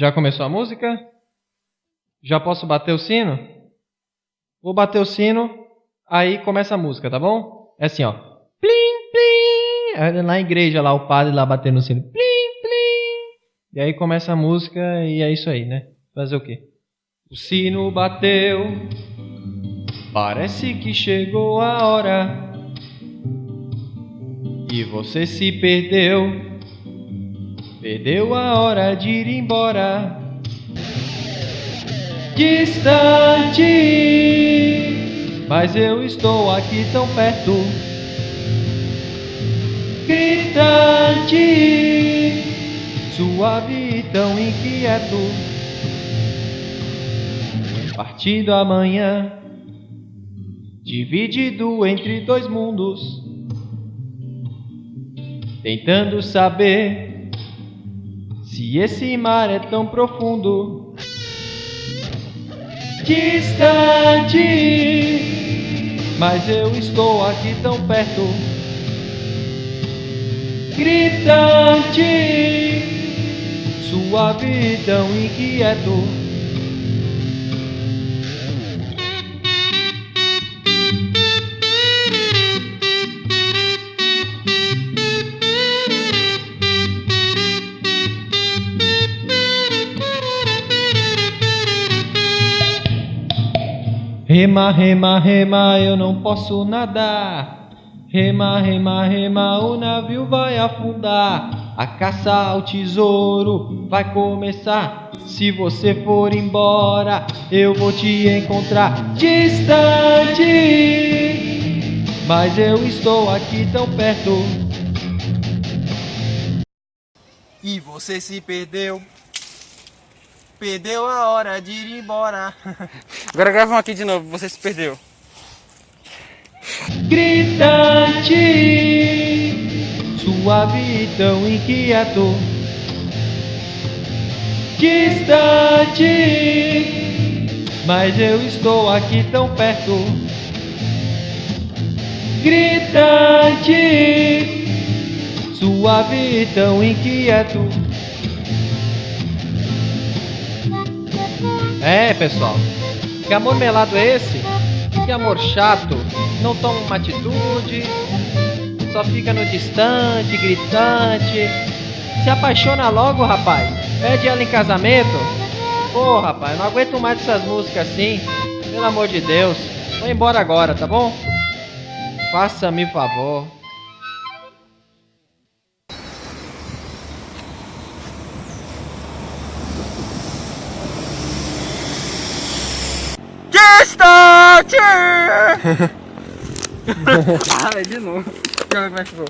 Já começou a música? Já posso bater o sino? Vou bater o sino, aí começa a música, tá bom? É assim, ó. Plim, plim. Na igreja lá, o padre lá batendo o sino. Plim, plim. E aí começa a música e é isso aí, né? Fazer o quê? O sino bateu, parece que chegou a hora. E você se perdeu. Perdeu a hora de ir embora. Distante, mas eu estou aqui tão perto. Gritante, suave e tão inquieto. Partido amanhã, dividido entre dois mundos, tentando saber se esse mar é tão profundo, distante, mas eu estou aqui tão perto, gritante, suave e tão inquieto. Rema, rema, rema, eu não posso nadar. Rema, rema, rema, o navio vai afundar. A caça ao tesouro vai começar. Se você for embora, eu vou te encontrar distante. Mas eu estou aqui tão perto. E você se perdeu. Perdeu a hora de ir embora. Agora gravam aqui de novo, você se perdeu. Gritante, suave e tão inquieto. Distante, mas eu estou aqui tão perto. Gritante, suave e tão inquieto. É, pessoal. Que amor melado é esse? Que amor chato. Não toma uma atitude. Só fica no distante, gritante. Se apaixona logo, rapaz. Pede ela em casamento. Pô, rapaz, não aguento mais essas músicas assim. Pelo amor de Deus. Vou embora agora, tá bom? Faça-me favor. Distante! ah, de novo. Como é que ficou?